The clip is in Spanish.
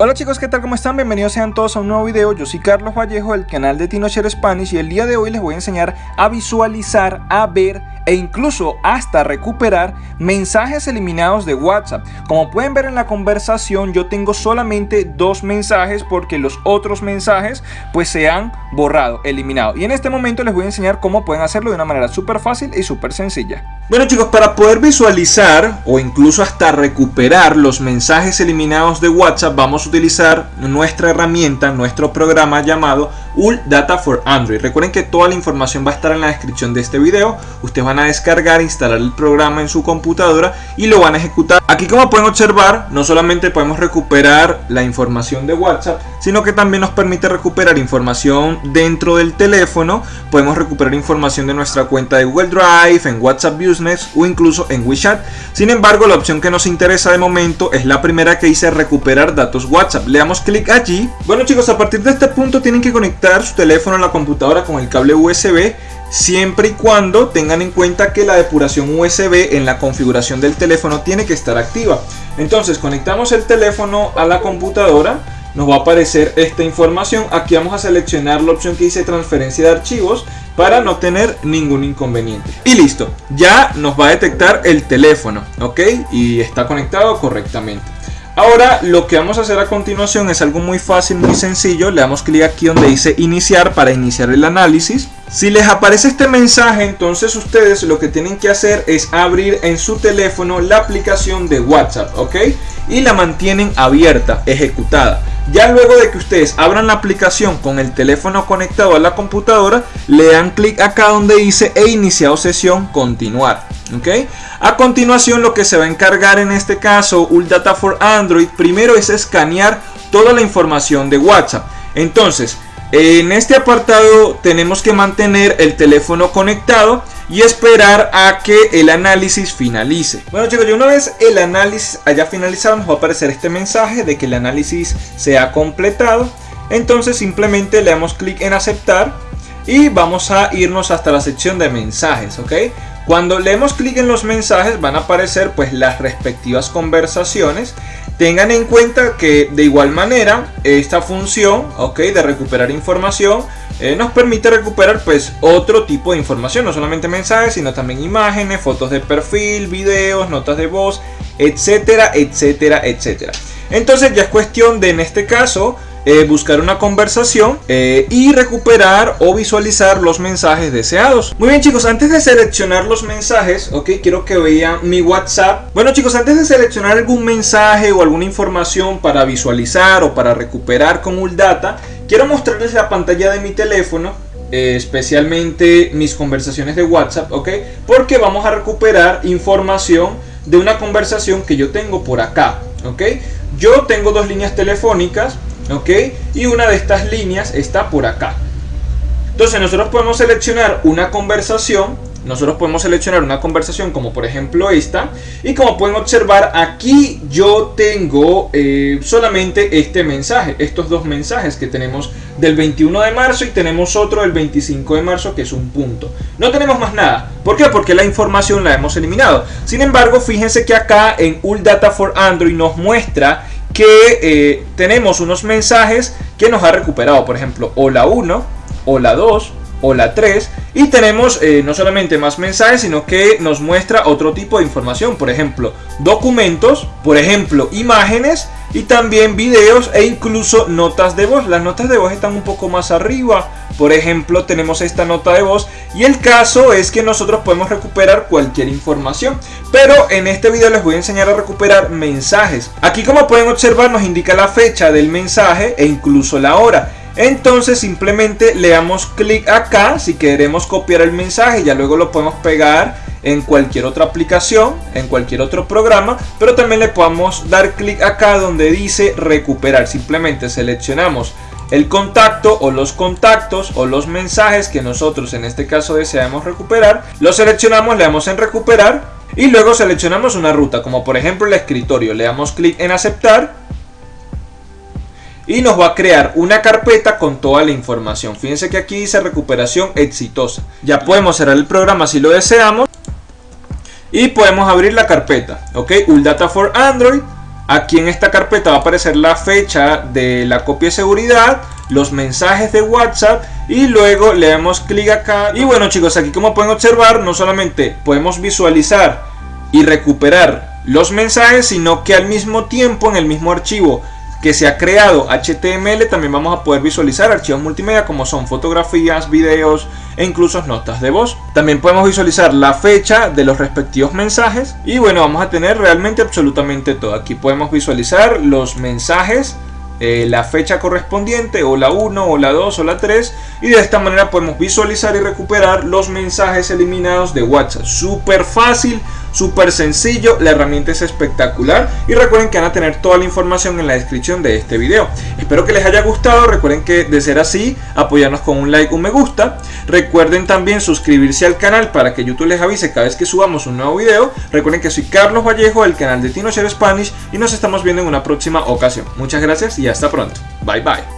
Hola chicos, ¿qué tal? ¿Cómo están? Bienvenidos sean todos a un nuevo video. Yo soy Carlos Vallejo del canal de TinoShare Spanish y el día de hoy les voy a enseñar a visualizar, a ver e incluso hasta recuperar mensajes eliminados de WhatsApp. Como pueden ver en la conversación, yo tengo solamente dos mensajes porque los otros mensajes pues se han borrado, eliminado. Y en este momento les voy a enseñar cómo pueden hacerlo de una manera súper fácil y súper sencilla. Bueno chicos, para poder visualizar o incluso hasta recuperar los mensajes eliminados de WhatsApp, vamos a utilizar nuestra herramienta, nuestro programa llamado UL Data for Android. Recuerden que toda la información va a estar en la descripción de este video. Ustedes van a descargar, instalar el programa en su computadora y lo van a ejecutar. Aquí como pueden observar, no solamente podemos recuperar la información de WhatsApp, sino que también nos permite recuperar información dentro del teléfono. Podemos recuperar información de nuestra cuenta de Google Drive, en WhatsApp Business o incluso en WeChat. Sin embargo, la opción que nos interesa de momento es la primera que dice recuperar datos WhatsApp. Le damos clic allí. Bueno chicos, a partir de este punto tienen que conectar su teléfono a la computadora con el cable USB siempre y cuando tengan en cuenta que la depuración USB en la configuración del teléfono tiene que estar activa. Entonces conectamos el teléfono a la computadora nos va a aparecer esta información. Aquí vamos a seleccionar la opción que dice transferencia de archivos para no tener ningún inconveniente. Y listo, ya nos va a detectar el teléfono, ¿ok? Y está conectado correctamente. Ahora lo que vamos a hacer a continuación es algo muy fácil, muy sencillo. Le damos clic aquí donde dice iniciar para iniciar el análisis. Si les aparece este mensaje, entonces ustedes lo que tienen que hacer es abrir en su teléfono la aplicación de WhatsApp, ¿ok? Y la mantienen abierta, ejecutada. Ya luego de que ustedes abran la aplicación con el teléfono conectado a la computadora, le dan clic acá donde dice he iniciado sesión, continuar. ¿ok? A continuación lo que se va a encargar en este caso Data for Android primero es escanear toda la información de WhatsApp. Entonces, en este apartado tenemos que mantener el teléfono conectado y esperar a que el análisis finalice. Bueno chicos, ya una vez el análisis haya finalizado nos va a aparecer este mensaje de que el análisis se ha completado. Entonces simplemente le damos clic en aceptar y vamos a irnos hasta la sección de mensajes, ¿ok? Cuando leemos clic en los mensajes van a aparecer pues las respectivas conversaciones. Tengan en cuenta que de igual manera esta función ok de recuperar información eh, nos permite recuperar pues otro tipo de información, no solamente mensajes sino también imágenes, fotos de perfil, videos, notas de voz, etcétera, etcétera, etcétera. Entonces ya es cuestión de en este caso eh, buscar una conversación eh, y recuperar o visualizar los mensajes deseados. Muy bien chicos, antes de seleccionar los mensajes, ok, quiero que vean mi WhatsApp. Bueno chicos, antes de seleccionar algún mensaje o alguna información para visualizar o para recuperar con Uldata, quiero mostrarles la pantalla de mi teléfono eh, especialmente mis conversaciones de WhatsApp, ¿ok? Porque vamos a recuperar información de una conversación que yo tengo por acá, ¿ok? Yo tengo dos líneas telefónicas, ¿ok? Y una de estas líneas está por acá. Entonces nosotros podemos seleccionar una conversación, nosotros podemos seleccionar una conversación como por ejemplo esta, y como pueden observar aquí yo tengo eh, solamente este mensaje, estos dos mensajes que tenemos del 21 de marzo y tenemos otro del 25 de marzo que es un punto. No tenemos más nada. ¿Por qué? Porque la información la hemos eliminado. Sin embargo, fíjense que acá en UL Data for Android nos muestra que eh, tenemos unos mensajes que nos ha recuperado, por ejemplo, hola 1, hola 2, hola 3 y tenemos eh, no solamente más mensajes sino que nos muestra otro tipo de información por ejemplo documentos por ejemplo imágenes y también videos e incluso notas de voz las notas de voz están un poco más arriba por ejemplo, tenemos esta nota de voz y el caso es que nosotros podemos recuperar cualquier información. Pero en este video les voy a enseñar a recuperar mensajes. Aquí como pueden observar nos indica la fecha del mensaje e incluso la hora. Entonces simplemente le damos clic acá. Si queremos copiar el mensaje, ya luego lo podemos pegar en cualquier otra aplicación, en cualquier otro programa, pero también le podemos dar clic acá donde dice recuperar. Simplemente seleccionamos el contacto o los contactos o los mensajes que nosotros en este caso deseamos recuperar, lo seleccionamos, le damos en recuperar y luego seleccionamos una ruta, como por ejemplo el escritorio, le damos clic en aceptar y nos va a crear una carpeta con toda la información. Fíjense que aquí dice recuperación exitosa. Ya podemos cerrar el programa si lo deseamos y podemos abrir la carpeta, ok, Data for Android Aquí en esta carpeta va a aparecer la fecha de la copia de seguridad, los mensajes de WhatsApp y luego le damos clic acá. Y bueno chicos, aquí como pueden observar, no solamente podemos visualizar y recuperar los mensajes, sino que al mismo tiempo en el mismo archivo que se ha creado HTML también vamos a poder visualizar archivos multimedia como son fotografías, videos e incluso notas de voz. También podemos visualizar la fecha de los respectivos mensajes y bueno vamos a tener realmente absolutamente todo. Aquí podemos visualizar los mensajes eh, la fecha correspondiente o la 1 o la 2 o la 3 y de esta manera podemos visualizar y recuperar los mensajes eliminados de WhatsApp. Súper fácil, súper sencillo, la herramienta es espectacular y recuerden que van a tener toda la información en la descripción de este video. Espero que les haya gustado, recuerden que de ser así, apoyarnos con un like, un me gusta. Recuerden también suscribirse al canal para que YouTube les avise cada vez que subamos un nuevo video. Recuerden que soy Carlos Vallejo del canal de TinoShare Spanish y nos estamos viendo en una próxima ocasión. Muchas gracias y hasta pronto. Bye bye.